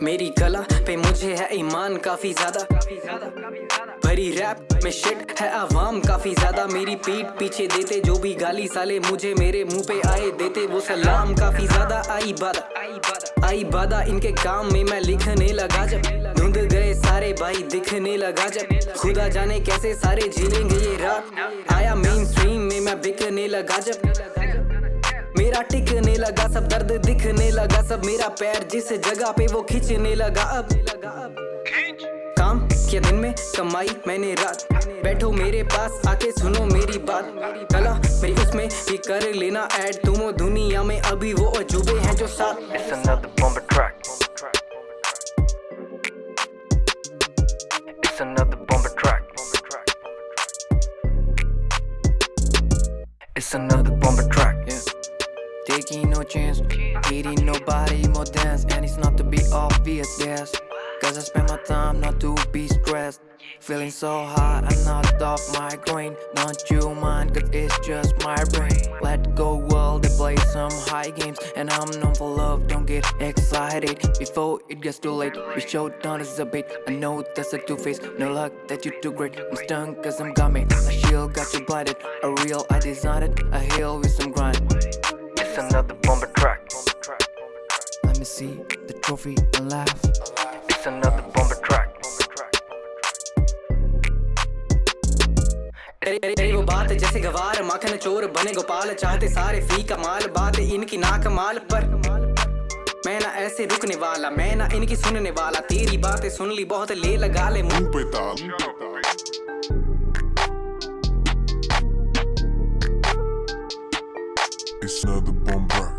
मेरी कला पे मुझे है ईमान काफ़ी ज़्यादा भरी रैप में शिट है, आवाम काफ़ी ज़्यादा मेरी पीठ पीछे देते, जो भी गाली साले मुझे मेरे मुँह पे आए देते, वो सलाम काफ़ी ज़्यादा आई बादा आई बादा, इनके काम में मैं लिखने लगा जब, धुंध गए सारे भाई दिखने लगा जब, खुदा जाने कैसे सारे झेलेंगे ये रात, आया मेन स्ट्रीम में मैं बिकने लगा जब, मेरा टिकने लगा, सब दर्द दिखने लगा, सब मेरा पैर जिस जगह पे वो खींचने लगा, अब काम किया दिन में कमाई मैंने रात बैठो मेरे पास आके सुनो मेरी बात कला मेरी उसमें भी कर लेना ऐड तुम दुनिया में अभी वो अजूबे हैं जो साथ It's another bomber track. It's another bomber track. It's another bomber track. Yeah. Taking no chance, hitting nobody more dance, and it's not to be obvious, yes. Cause I spend my time not to be stressed. Feeling so hot, I'm not off my grain. Don't you mind, cause it's just my brain. Let go, world, they play some high games. And I'm known for love, don't get excited. Before it gets too late, we show down as a bait. I know that's a two face, no luck that you too great. I'm stung cause I'm gummy. A shield got you blinded. A real, I designed it. A hill with some grind. It's another bomber track. Let me see the trophy and laugh. It's another bomber track. तेरी वो बात जैसे गवार माखन चोर बने गोपाल चाहते सारे फ़ी का माल बात इनकी ना कमाल पर मैं ना ऐसे रुकने वाला मैं ना इनकी सुनने वाला तेरी बातें सुन ली बहुत ले लगा ले मुँह मुँह पे ताल It's another bomb rock.